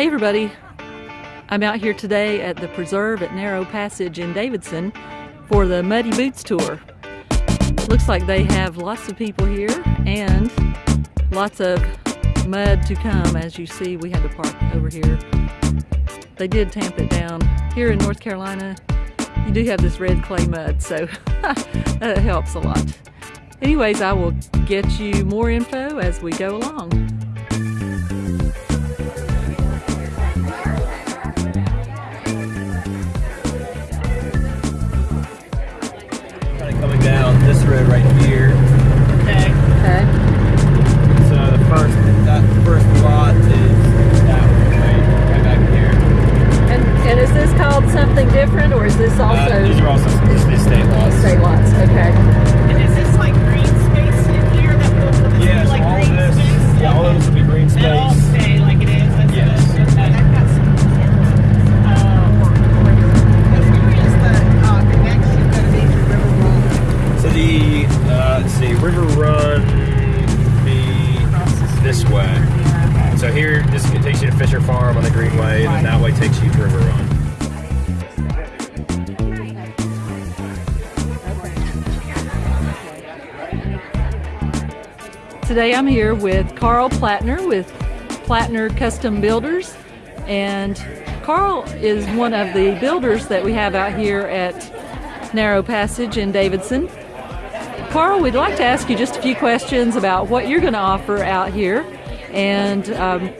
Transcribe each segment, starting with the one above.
Hey everybody, I'm out here today at the preserve at Narrow Passage in Davidson for the Muddy Boots Tour. Looks like they have lots of people here and lots of mud to come. As you see, we had to park over here. They did tamp it down. Here in North Carolina, you do have this red clay mud, so that helps a lot. Anyways, I will get you more info as we go along. Road right here. Okay. Okay. So the first that first lot is that one right, right back here. And and is this called something different or is this uh, also uh, these are also the estate lots. Estate lots, okay. Here, this takes you to Fisher Farm on the Greenway, and then that way takes you to River Run. Today I'm here with Carl Plattner with Plattner Custom Builders. And Carl is one of the builders that we have out here at Narrow Passage in Davidson. Carl, we'd like to ask you just a few questions about what you're going to offer out here and um,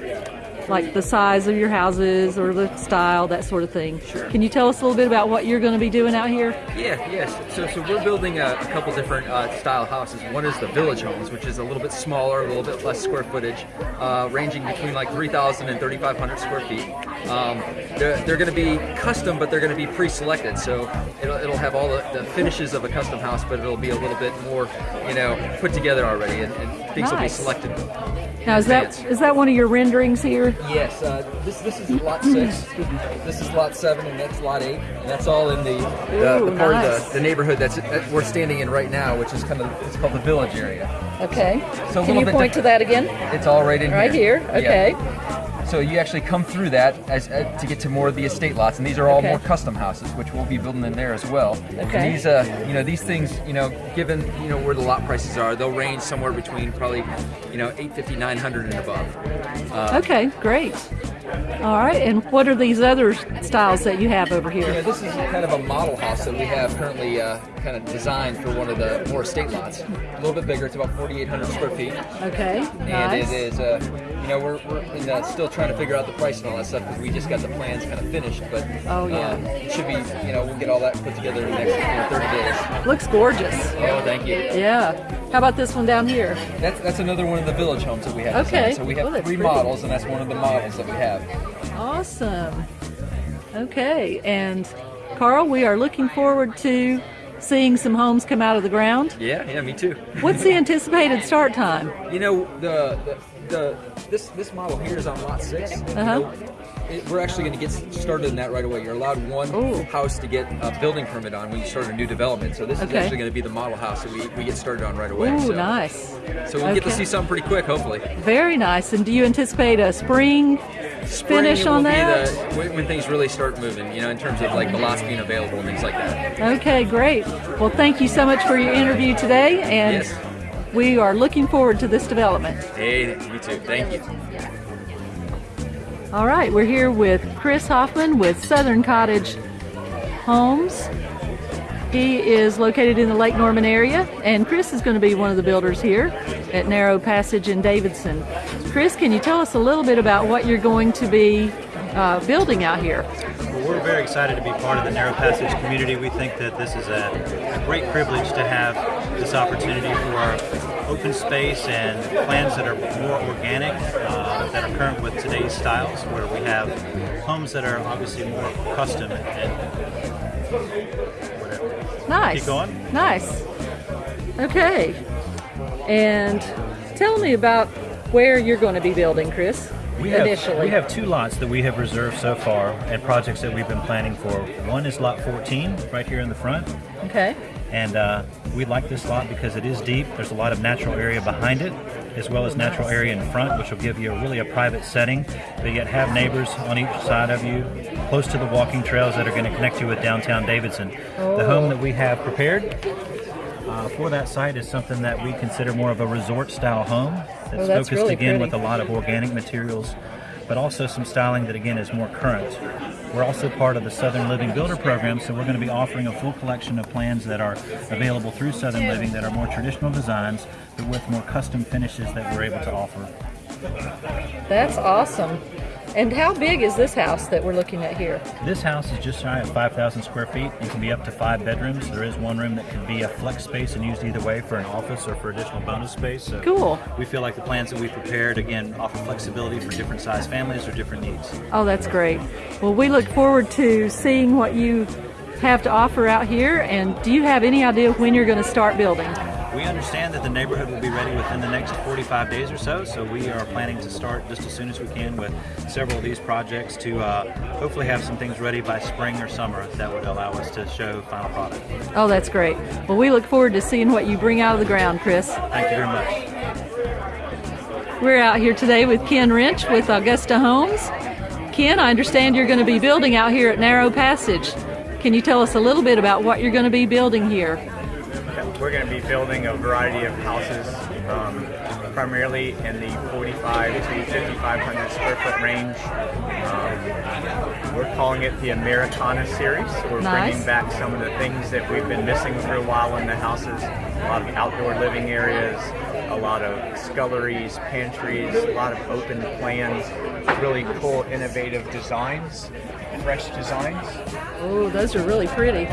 like the size of your houses or the style, that sort of thing. Sure. Can you tell us a little bit about what you're going to be doing out here? Yeah, yes. So, so we're building a, a couple different uh, style houses. One is the village homes, which is a little bit smaller, a little bit less square footage, uh, ranging between like 3,000 and 3,500 square feet. Um, they're, they're going to be custom, but they're going to be pre-selected. So it'll, it'll have all the, the, finishes of a custom house, but it'll be a little bit more, you know, put together already, and, and things nice. will be selected. Now is that is that one of your renderings here? Yes. Uh, this this is lot six. This is lot seven, and that's lot eight. And that's all in the the, Ooh, the part nice. of the, the neighborhood that's that we're standing in right now, which is kind of it's called the village area. Okay. So Can you point to that again? It's all right in Right here. Yeah. Okay. So you actually come through that as, uh, to get to more of the estate lots, and these are all Okay. more custom houses, which we'll be building in there as well. Okay. And these, uh, you know, these things, you know, given you know where the lot prices are, they'll range somewhere between probably, you know, 850, 900 and above. Uh, Okay, great. All right, and what are these other styles that you have over here? this is kind of a model house that we have currently uh, kind of designed for one of the more estate lots. A little bit bigger, it's about 4,800 square feet. Okay, And nice. it is, uh, know, we're, we're in the, still trying to figure out the price and all that stuff because we just got the plans kind of finished. But Oh, yeah. uh, it should be, you know, we'll get all that put together in the next you know, 30 days. Looks gorgeous. Oh, thank you. Yeah. How about this one down here? That's that's another one of the village homes that we have. Okay. designed. So we have Well, three pretty. models, and that's one of the models that we have. Awesome. Okay, and Carl, we are looking forward to seeing some homes come out of the ground. Yeah, yeah, me too. What's the anticipated start time? You know, the, the, the this this model here is on lot 6 Uh-huh. know, it, we're actually going to get started in that right away. You're allowed one Ooh. house to get a building permit on when you start a new development. So this is actually going to be the model house that we, we get started on right away. Ooh, so, nice. So we'll get to see something pretty quick, hopefully. Very nice. And do you anticipate a spring Finish on that? the- when, things really start moving, you know, in terms of like the lots being available and things like that. Okay, great. Well, thank you so much for your interview today, and Yes. we are looking forward to this development. Hey, you too. Thank you. All right, we're here with Chris Hoffman with Southern Cottage Homes. He is located in the Lake Norman area, and Chris is going to be one of the builders here at Narrow Passage in Davidson. Chris, can you tell us a little bit about what you're going to be uh, building out here? Well, we're very excited to be part of the Narrow Passage community. We think that this is a, a great privilege to have this opportunity for our open space and plans that are more organic, uh, that are current with today's styles, where we have homes that are obviously more custom and whatever. Nice. Keep going. Nice. Okay. And tell me about where you're going to be building, Chris. We have, initially. we have two lots that we have reserved so far and projects that we've been planning for. One is lot 14, right here in the front, Okay. And uh, we like this lot because it is deep. There's a lot of natural area behind it, as well as natural area in front, which will give you a, really a private setting, but yet have neighbors on each side of you, close to the walking trails that are going to connect you with downtown Davidson. The home that we have prepared uh, for that site is something that we consider more of a resort style home that's, Oh, that's focused really again pretty. with a lot of organic materials, but also some styling that again is more current. We're also part of the Southern Living Builder Program, so we're going to be offering a full collection of plans that are available through Southern Living that are more traditional designs, but with more custom finishes that we're able to offer. That's awesome. And how big is this house that we're looking at here? This house is just shy of 5,000 square feet and can be up to five bedrooms. There is one room that can be a flex space and used either way for an office or for additional bonus space. So Cool. We feel like the plans that we prepared, again, offer flexibility for different size families or different needs. Oh, that's great. Well, we look forward to seeing what you have to offer out here. And do you have any idea when you're going to start building? We understand that the neighborhood will be ready within the next 45 days or so, so we are planning to start just as soon as we can with several of these projects to uh, hopefully have some things ready by spring or summer that would allow us to show final product. Oh, that's great. Well, we look forward to seeing what you bring out of the ground, Chris. Thank you very much. We're out here today with Ken Wrench with Augusta Homes. Ken, I understand you're going to be building out here at Narrow Passage. Can you tell us a little bit about what you're going to be building here? We're going to be building a variety of houses, um, primarily in the 45 to 5,500 square foot range. Um, we're calling it the Americana series. So we're Nice. bringing back some of the things that we've been missing for a while in the houses. A lot of outdoor living areas, a lot of sculleries, pantries, a lot of open plans, really cool, innovative designs, fresh designs. Oh, those are really pretty.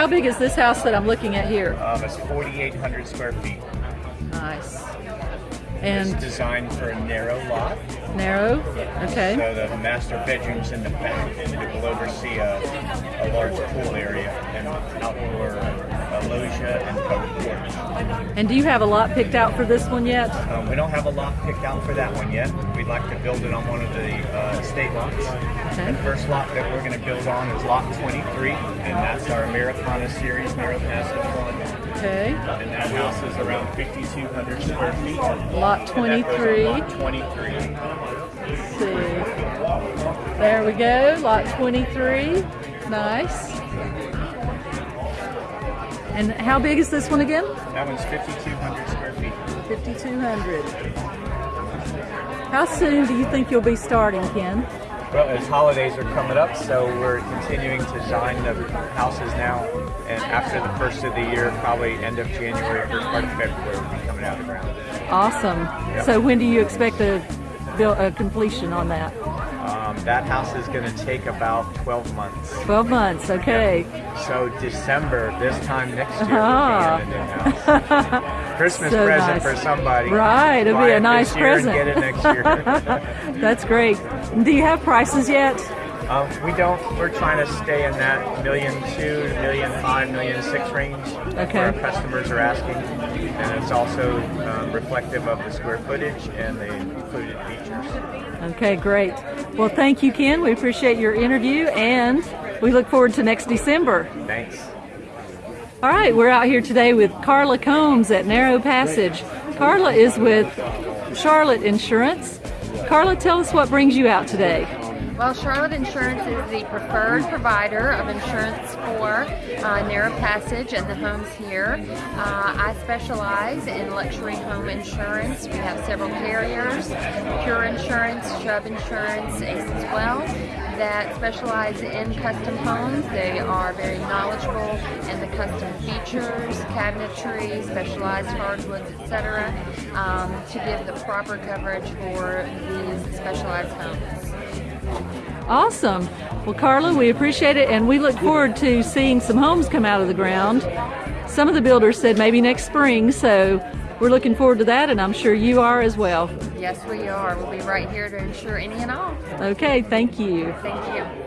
How big is this house that I'm looking at here? Um, it's 4,800 square feet. Nice. It's And designed for a narrow lot. narrow? Okay. So the master bedroom's in the back, and it will oversee a, a large pool area and outdoor loggia and. And do you have a lot picked out for this one yet? Um, we don't have a lot picked out for that one yet. We'd like to build it on one of the uh, estate lots. Okay. The first lot that we're going to build on is lot 23, and that's our Americana series narrow one. Okay. And that house is around 5,200 square feet. Lot And that goes 23. Lot 23. Let's see. There we go. Lot 23. Nice. And how big is this one again? That one's 5,200 square feet. 5,200. How soon do you think you'll be starting, Ken? Well, as holidays are coming up, so we're continuing to design the houses now. And after the first of the year, probably end of January, first part of February, we'll be coming out of the ground. Awesome. So when do you expect a, build, a completion on that? That house is going to take about 12 months. 12 months. Okay. So December, this time next year, Ah. we'll be in the new house. Christmas So present nice. for somebody. Right, it'll be a nice this year and present. Get it next year. That's great. Do you have prices yet? Um, we don't. We're trying to stay in that million two, million five, million six range. Okay. Where our customers are asking, and it's also um, reflective of the square footage and the included features. Okay, great. Well, thank you, Ken. We appreciate your interview and we look forward to next December. Thanks. All right, we're out here today with Carla Combs at Narrow Passage. Carla is with Charlotte Insurance. Carla, tell us what brings you out today. Well, Charlotte Insurance is the preferred provider of insurance for uh, Narrow Passage and the homes here. Uh, I specialize in luxury home insurance. We have several carriers, Pure Insurance, Chubb Insurance, as well, that specialize in custom homes. They are very knowledgeable in the custom features, cabinetry, specialized hardwoods, etc., um, to give the proper coverage for these specialized homes. Awesome. Well, Carla, we appreciate it and we look forward to seeing some homes come out of the ground. Some of the builders said maybe next spring, so we're looking forward to that and I'm sure you are as well. Yes, we are. We'll be right here to ensure any and all. Okay, thank you. Thank you.